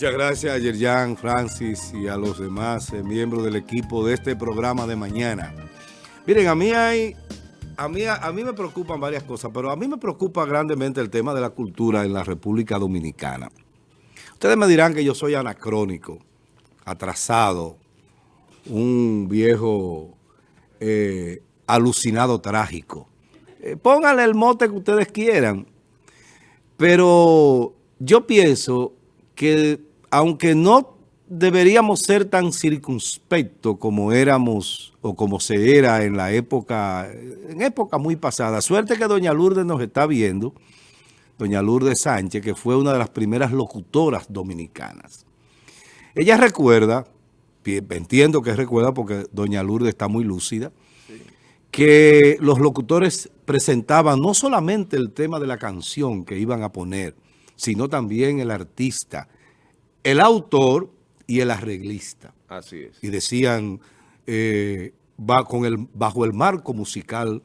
Muchas gracias a Yerjan, Francis y a los demás eh, miembros del equipo de este programa de mañana. Miren, a mí hay, a mí, a mí me preocupan varias cosas, pero a mí me preocupa grandemente el tema de la cultura en la República Dominicana. Ustedes me dirán que yo soy anacrónico, atrasado, un viejo eh, alucinado trágico. Eh, pónganle el mote que ustedes quieran, pero yo pienso que aunque no deberíamos ser tan circunspectos como éramos o como se era en la época, en época muy pasada. Suerte que doña Lourdes nos está viendo, doña Lourdes Sánchez, que fue una de las primeras locutoras dominicanas. Ella recuerda, entiendo que recuerda porque doña Lourdes está muy lúcida, que los locutores presentaban no solamente el tema de la canción que iban a poner, sino también el artista, el autor y el arreglista. Así es. Y decían, eh, va con el, bajo el marco musical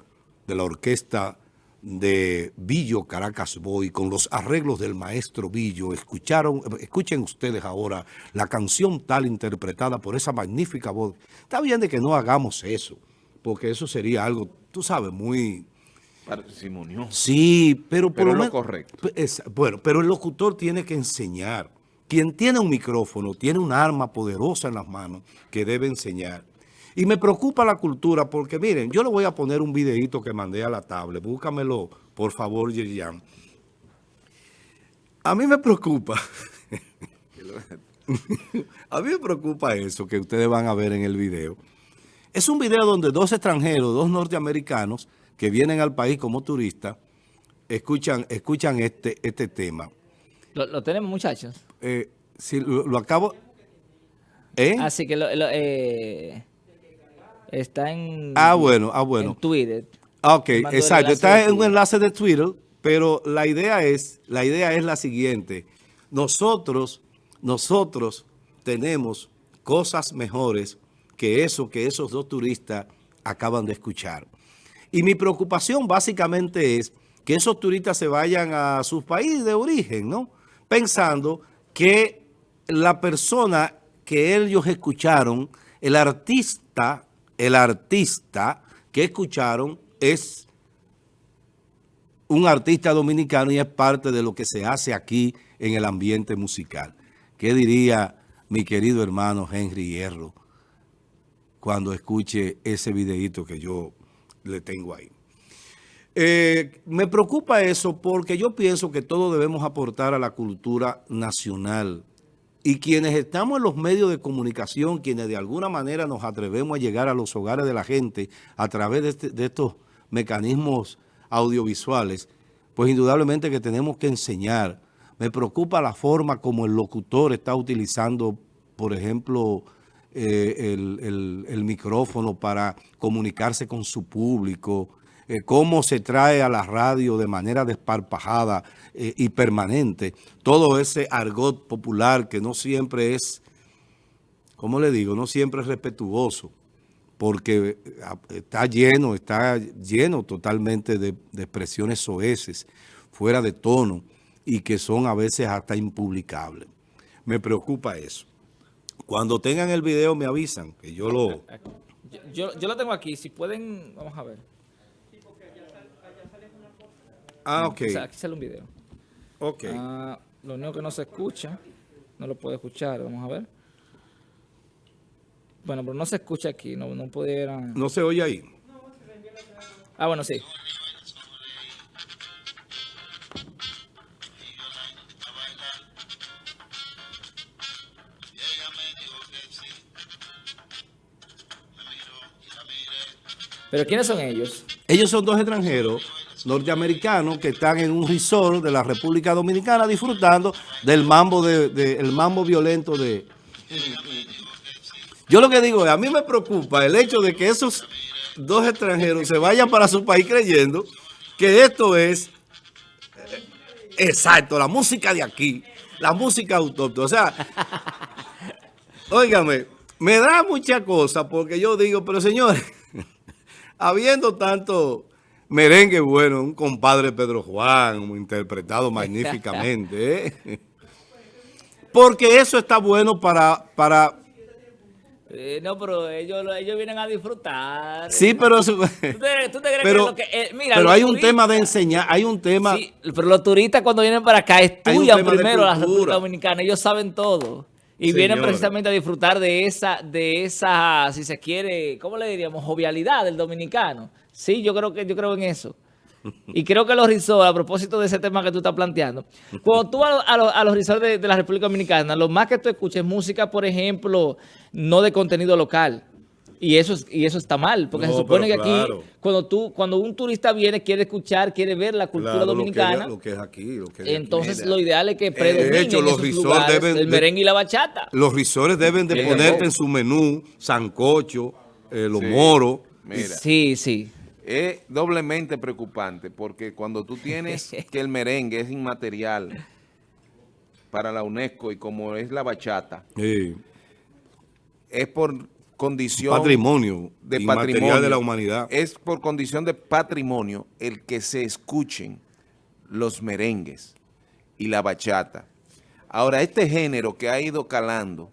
de la orquesta de Billo Caracas Boy, con los arreglos del maestro Billo, escucharon, escuchen ustedes ahora la canción tal interpretada por esa magnífica voz. Está bien de que no hagamos eso, porque eso sería algo, tú sabes, muy Parsimonioso. Sí, pero por Pero lo correcto. es- bueno, pero el locutor tiene que enseñar. Quien tiene un micrófono tiene un arma poderosa en las manos que debe enseñar. Y me preocupa la cultura porque, miren, yo le voy a poner un videito que mandé a la tablet. Búscamelo, por favor, Yerian. A mí me preocupa. a mí me preocupa eso que ustedes van a ver en el video. Es un video donde dos extranjeros, dos norteamericanos que vienen al país como turistas, escuchan, escuchan este, este tema. Lo, lo tenemos, muchachos. Eh, si lo, lo acabo... ¿Eh? Así que lo, lo, eh, está en, Ah, bueno, ah, bueno. en Twitter. Ah, Ok, exacto. Está en un enlace de Twitter, pero la idea es, la idea es la siguiente. Nosotros, nosotros tenemos cosas mejores que eso que esos dos turistas acaban de escuchar. Y mi preocupación básicamente es que esos turistas se vayan a sus países de origen, ¿no? Pensando que la persona que ellos escucharon, el artista, el artista que escucharon es un artista dominicano y es parte de lo que se hace aquí en el ambiente musical. ¿Qué diría mi querido hermano Henry Hierro cuando escuche ese videíto que yo le tengo ahí? Eh, me preocupa eso porque yo pienso que todos debemos aportar a la cultura nacional. Y quienes estamos en los medios de comunicación, quienes de alguna manera nos atrevemos a llegar a los hogares de la gente a través de, este- estos mecanismos audiovisuales, pues indudablemente que tenemos que enseñar. Me preocupa la forma como el locutor está utilizando, por ejemplo, eh, el micrófono para comunicarse con su público, eh, cómo se trae a la radio de manera desparpajada eh, y permanente, todo ese argot popular que no siempre es, ¿cómo le digo? No siempre es respetuoso, porque eh, está lleno, está lleno totalmente de, expresiones soeces, fuera de tono, y que son a veces hasta impublicables. Me preocupa eso. Cuando tengan el video me avisan, que yo lo... Yo, yo lo tengo aquí. Si pueden, vamos a ver. Ah, ok, O sea, aquí sale un video. ok. Ah, lo único que no se escucha, no lo puede escuchar. Vamos a ver. Bueno, pero no se escucha aquí. No, no pudieran... No se oye ahí. Ah, bueno, sí. Pero ¿quiénes son ellos? Ellos son dos extranjeros norteamericanos que están en un resort de la República Dominicana disfrutando del mambo de, de- el mambo violento de. Yo lo que digo es, a mí me preocupa el hecho de que esos dos extranjeros se vayan para su país creyendo que esto es eh, exacto, la música de aquí, la música autóctona. O sea, óigame, me da mucha cosa porque yo digo, pero señores, habiendo tanto merengue bueno, un compadre Pedro Juan, interpretado magníficamente, ¿eh? porque eso está bueno para, para eh, no, pero ellos, ellos vienen a disfrutar. Sí, pero... ¿Tú te, tú te crees pero, que lo que... Eh, mira, pero hay un tema de enseñar, hay un tema... Sí, pero los turistas cuando vienen para acá estudian primero la República Dominicana. Ellos saben todo. Y vienen precisamente a disfrutar de esa, de esa, si se quiere, ¿cómo le diríamos? Jovialidad del dominicano. Sí, yo creo que yo creo en eso. Y creo que los resorts, a propósito de ese tema que tú estás planteando, cuando tú vas a, los, a los resorts de, la República Dominicana, lo más que tú escuches música, por ejemplo, no de contenido local. Y eso, y eso está mal, porque se supone que aquí, cuando tú cuando un turista viene, quiere escuchar, quiere ver la cultura dominicana. Lo que, es aquí, lo que es Entonces, lo ideal es que predominen hecho, los deben el merengue y la bachata. Los risores deben de ponerte en su menú sancocho, eh, los moros. Sí, sí es doblemente preocupante porque cuando tú tienes que el merengue es inmaterial para la UNESCO y como es la bachata, es por condición patrimonio de patrimonio de la humanidad. Es por condición de patrimonio el que se escuchen los merengues y la bachata. Ahora, este género que ha ido calando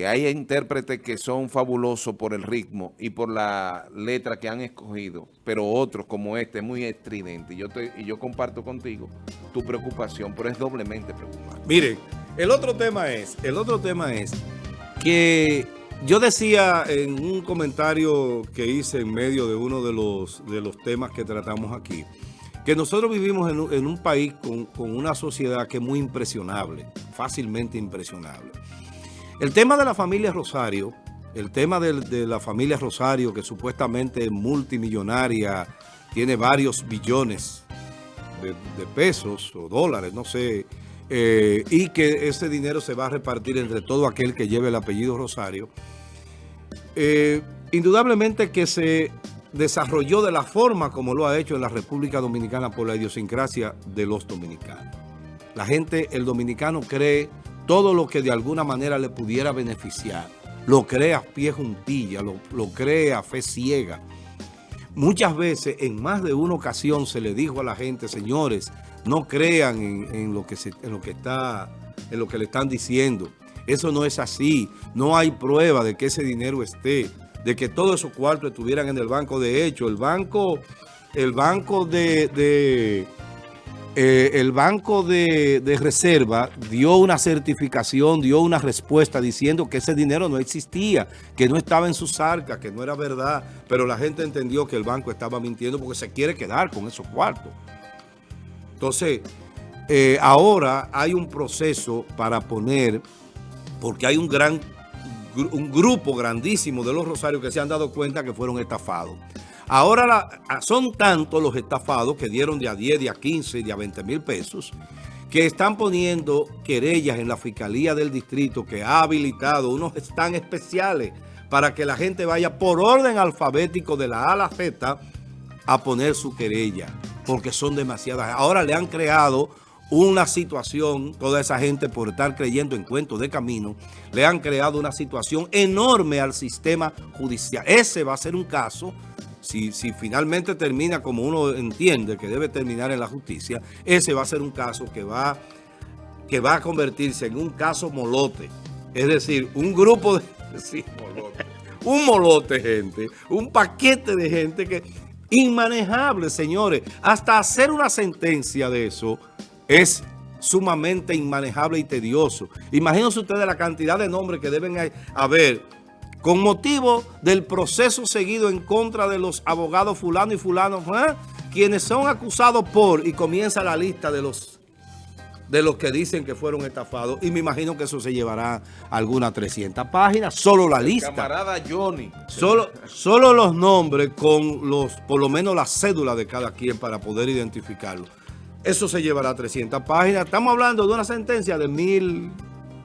que hay intérpretes que son fabulosos por el ritmo y por la letra que han escogido, pero otros como este, muy estridente. Yo, y yo comparto contigo tu preocupación, pero es doblemente preocupante. Miren, el otro tema es, el otro tema es que yo decía en un comentario que hice en medio de uno de los, de los temas que tratamos aquí, que nosotros vivimos en un, en un país con, con una sociedad que es muy impresionable, fácilmente impresionable. El tema de la familia Rosario, el tema de, la familia Rosario, que supuestamente es multimillonaria, tiene varios billones de, pesos o dólares, no sé, eh, y que ese dinero se va a repartir entre todo aquel que lleve el apellido Rosario, eh, indudablemente que se desarrolló de la forma como lo ha hecho en la República Dominicana por la idiosincrasia de los dominicanos. La gente, el dominicano cree todo lo que de alguna manera le pudiera beneficiar, lo cree a pie juntilla, lo, lo cree a fe ciega. Muchas veces, en más de una ocasión, se le dijo a la gente, señores, no crean en, lo, que se, en lo que está, en lo que le están diciendo. Eso no es así. No hay prueba de que ese dinero esté, de que todos esos cuartos estuvieran en el banco. De hecho, el banco, el banco de eh, el Banco de, Reserva dio una certificación, dio una respuesta diciendo que ese dinero no existía, que no estaba en sus arcas, que no era verdad, pero la gente entendió que el banco estaba mintiendo porque se quiere quedar con esos cuartos. Entonces, eh, ahora hay un proceso para poner, porque hay un gran un grupo grandísimo de los rosarios que se han dado cuenta que fueron estafados. Ahora son tantos los estafados que dieron de a 10, de a 15, de a 20 mil pesos, que están poniendo querellas en la Fiscalía del Distrito que ha habilitado unos están especiales para que la gente vaya por orden alfabético de la A a la Z a poner su querella, porque son demasiadas. Ahora le han creado una situación, toda esa gente por estar creyendo en cuentos de camino, le han creado una situación enorme al sistema judicial. Ese va a ser un caso si, finalmente termina como uno entiende que debe terminar en la justicia, ese va a ser un caso que va, que va a convertirse en un caso molote. Es decir, un grupo de... un molote, gente. Un paquete de gente que... Inmanejable, señores. Hasta hacer una sentencia de eso es sumamente inmanejable y tedioso. Imagínense ustedes la cantidad de nombres que deben haber con motivo del proceso seguido en contra de los abogados fulano y fulano, ¿eh? quienes son acusados por, y comienza la lista de los de los que dicen que fueron estafados, y me imagino que eso se llevará algunas 300 páginas, solo la lista. camarada Johnny. Solo, solo los nombres con los, por lo menos la cédula de cada quien para poder identificarlo. Eso se llevará 300 páginas. Estamos hablando de una sentencia de mil,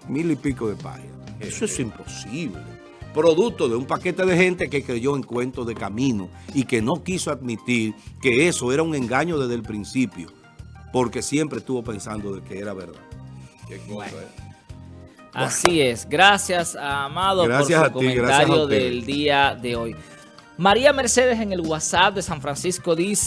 mil y pico de páginas. Eso es imposible producto de un paquete de gente que creyó en cuentos de camino y que no quiso admitir que eso era un engaño desde el principio, porque siempre estuvo pensando de que era verdad. Así es. Gracias, Amado, por su comentario del día de hoy. María Mercedes en el WhatsApp de San Francisco dice...